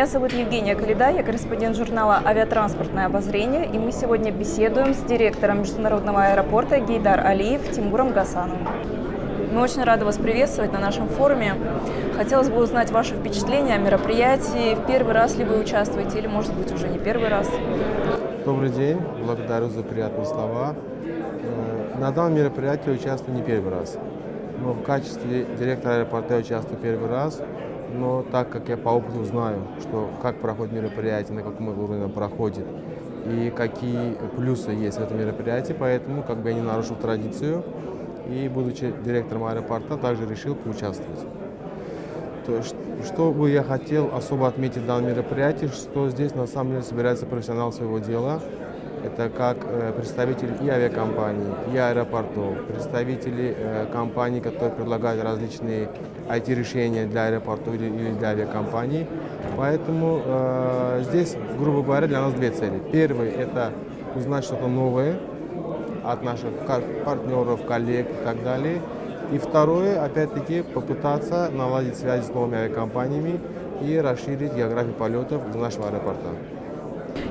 Меня зовут Евгения Калида, я корреспондент журнала «Авиатранспортное обозрение», и мы сегодня беседуем с директором международного аэропорта Гейдар Алиев Тимуром Гасановым. Мы очень рады вас приветствовать на нашем форуме. Хотелось бы узнать ваши впечатления о мероприятии. В первый раз ли вы участвуете или, может быть, уже не первый раз? Добрый день, благодарю за приятные слова. Э, На данном мероприятии участвую не первый раз, но в качестве директора аэропорта я участвую первый раз. Но так как я по опыту знаю, что как проходит мероприятие, на каком уровне оно проходит и какие плюсы есть в этом мероприятии, поэтому как бы я не нарушил традицию и, будучи директором аэропорта, также решил поучаствовать. То есть, что бы я хотел особо отметить в данном мероприятии, что здесь на самом деле собирается профессионал своего дела. Это как э, представители и авиакомпаний, и аэропортов, представители э, компаний, которые предлагают различные IT-решения для аэропортов или, для авиакомпаний. Поэтому э, здесь, грубо говоря, для нас две цели. Первый – это узнать что-то новое от наших партнеров, коллег и так далее. И второе, опять-таки, попытаться наладить связи с новыми авиакомпаниями и расширить географию полетов из нашего аэропорта.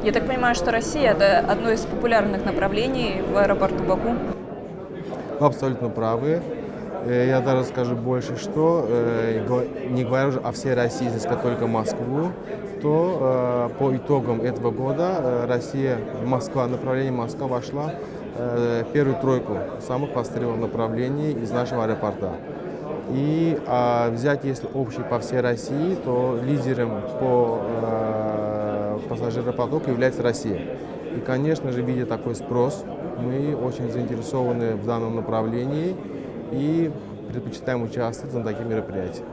Я так понимаю, что Россия – это одно из популярных направлений в аэропорту Баку? Вы абсолютно правы. Э, Я даже скажу больше, что, э, не говоря уже о всей России, сказать только Москву, то э, по итогам этого года Россия, Москва, направление Москва вошла первую тройку самых востребованных направлений из нашего аэропорта. И а, взять, если общий по всей России, то лидером по пассажиропотоку является Россия. И, конечно же, видя такой спрос, мы очень заинтересованы в данном направлении и предпочитаем участвовать на таких мероприятиях.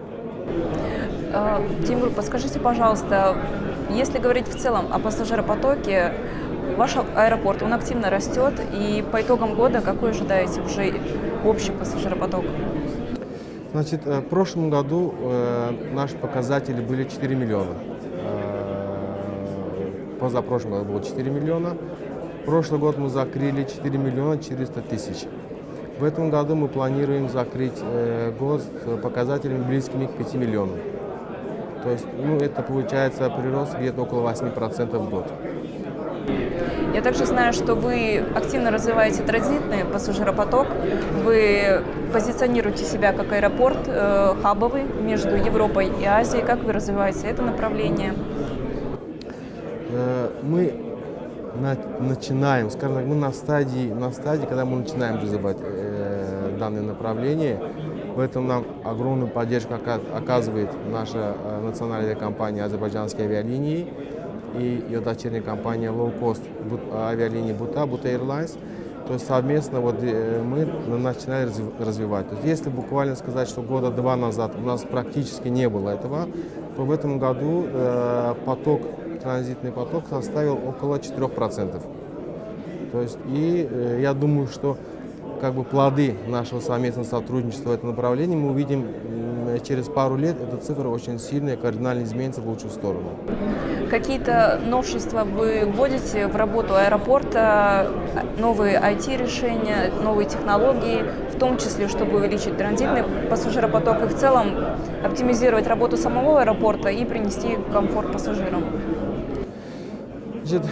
Тимур, подскажите, пожалуйста, если говорить в целом о пассажиропотоке, ваш аэропорт, он активно растет, и по итогам года какой ожидаете уже общий пассажиропоток? Значит, в прошлом году э, наши показатели были 4 миллиона. Позапрошлом году было 4 миллиона. Прошлый год мы закрыли 4 миллиона 400 тысяч. В этом году мы планируем закрыть э, год с показателями близкими к 5 миллионам. То есть ну, это получается прирост где-то около 8% в год. Я также знаю, что вы активно развиваете транзитный пассажиропоток. Вы позиционируете себя как аэропорт э, хабовый между Европой и Азией. Как вы развиваете это направление? Э, мы на, начинаем, скажем так, мы на стадии, на стадии, когда мы начинаем развивать э, данное направление. В этом нам огромную поддержку оказывает наша э, национальная компания «Азербайджанские авиалинии» и ее дочерняя компания Low Cost авиалинии Бута, Бута Airlines. То есть совместно вот мы начинали развивать. То есть если буквально сказать, что года два назад у нас практически не было этого, то в этом году э, поток, транзитный поток составил около 4%. То есть и э, я думаю, что как бы плоды нашего совместного сотрудничества в этом направлении мы увидим через пару лет, эта цифра очень сильная, кардинально изменится в лучшую сторону. Какие-то новшества вы вводите в работу аэропорта, новые IT-решения, новые технологии, в том числе, чтобы увеличить транзитный пассажиропоток и в целом оптимизировать работу самого аэропорта и принести комфорт пассажирам? Значит,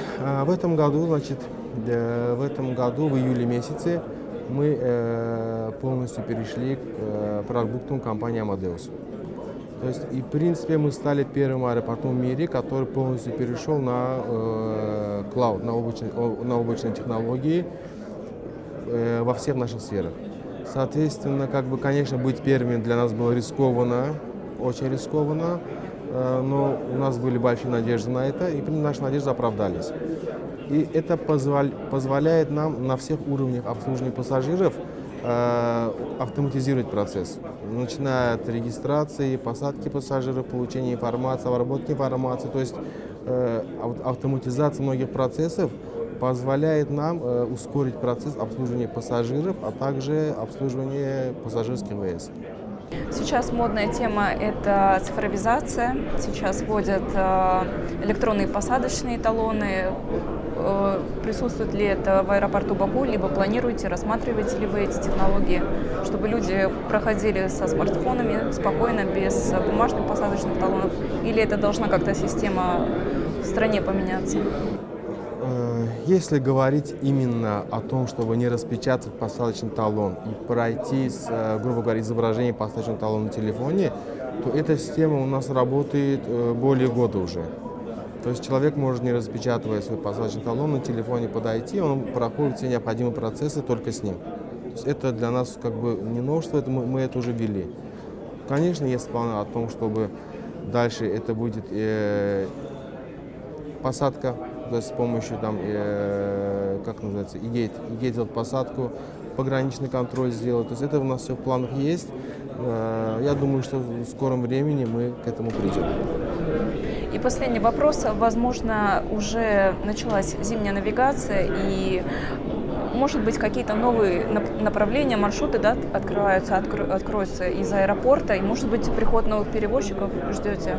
в этом году, значит, в этом году, в июле месяце, мы э, полностью перешли к э, продуктам компании Amadeus. То есть, и в принципе, мы стали первым аэропортом в мире, который полностью перешел на э, клауд, на облачные, на облачные технологии э, во всех наших сферах. Соответственно, как бы, конечно, быть первыми для нас было рискованно, очень рискованно, э, но у нас были большие надежды на это, и наши надежды оправдались. И это позволяет нам на всех уровнях обслуживания пассажиров э, автоматизировать процесс, начиная от регистрации, посадки пассажиров, получения информации, обработки информации. То есть э, автоматизация многих процессов позволяет нам э, ускорить процесс обслуживания пассажиров, а также обслуживания пассажирских ВС. Сейчас модная тема – это цифровизация. Сейчас вводят электронные посадочные талоны, Э, присутствует ли это в аэропорту Баку, либо планируете, рассматриваете ли вы эти технологии, чтобы люди проходили со смартфонами спокойно, без бумажных посадочных талонов, или это должна как-то система в стране поменяться? Э, если говорить именно о том, чтобы не распечатать посадочный талон и пройти, с, э, грубо говоря, изображение посадочного талона на телефоне, то эта система у нас работает более года уже. То есть человек может, не распечатывая свой посадочный талон, на телефоне подойти, он проходит все необходимые процессы только с ним. То есть это для нас как бы не новшество, это мы, мы это уже ввели. Конечно, есть планы о том, чтобы дальше это будет э, посадка, есть с помощью там, э, как называется, игейт, игейт делать посадку, пограничный контроль сделать. То есть это у нас все в планах есть. Э, я думаю, что в скором времени мы к этому придем. И последний вопрос. Возможно, уже началась зимняя навигация, и, может быть, какие-то новые направления, маршруты да, открываются, откро откроются из аэропорта, и, может быть, приход новых перевозчиков ждете?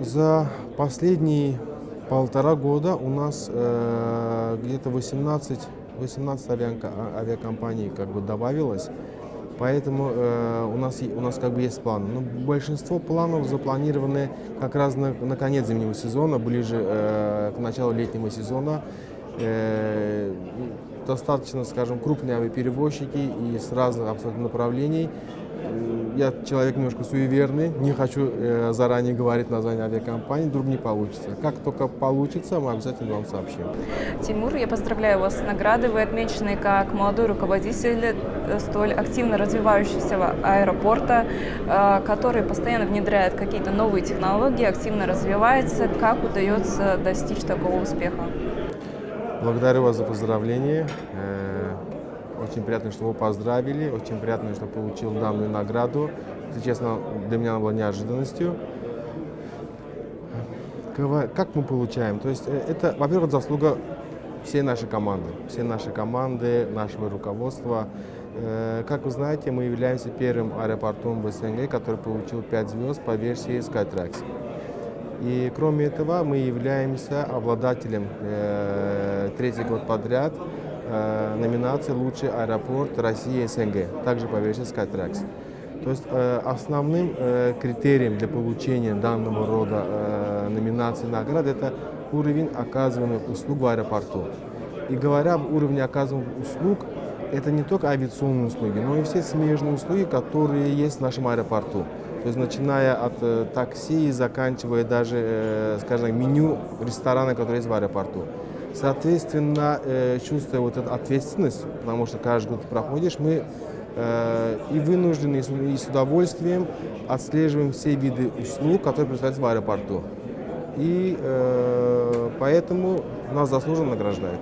За последние полтора года у нас э, где-то 18, 18 авиакомпаний как бы добавилось. Поэтому э, у, нас, у нас как бы есть планы. Но большинство планов запланированы как раз на, на конец зимнего сезона, ближе э, к началу летнего сезона. Э, достаточно, скажем, крупные авиаперевозчики и с разных абсолютно направлений я человек немножко суеверный, не хочу э, заранее говорить название авиакомпании, вдруг не получится. Как только получится, мы обязательно вам сообщим. Тимур, я поздравляю вас с наградой. Вы отмечены как молодой руководитель э, столь активно развивающегося аэропорта, э, который постоянно внедряет какие-то новые технологии, активно развивается. Как удается достичь такого успеха? Благодарю вас за поздравление. Очень приятно, что вы поздравили, очень приятно, что получил данную награду. Если честно, для меня она была неожиданностью. Как мы получаем? То есть э, это, во-первых, заслуга всей нашей команды, всей нашей команды, нашего руководства. Э, как вы знаете, мы являемся первым аэропортом в СНГ, который получил 5 звезд по версии Skytrax. И кроме этого, мы являемся обладателем э, третий год подряд э, номинации «Лучший аэропорт России СНГ», также по версии Skytrax. То есть э, основным э, критерием для получения данного рода э, номинации наград это уровень оказываемых услуг в аэропорту. И говоря об уровне оказываемых услуг, это не только авиационные услуги, но и все смежные услуги, которые есть в нашем аэропорту. То есть начиная от э, такси и заканчивая даже, э, скажем, меню ресторана, который есть в аэропорту. Соответственно, э, чувствуя вот эту ответственность, потому что каждый год проходишь, мы э, и вынуждены, и с удовольствием отслеживаем все виды услуг, которые предоставляются в аэропорту. И э, поэтому нас заслуженно награждают.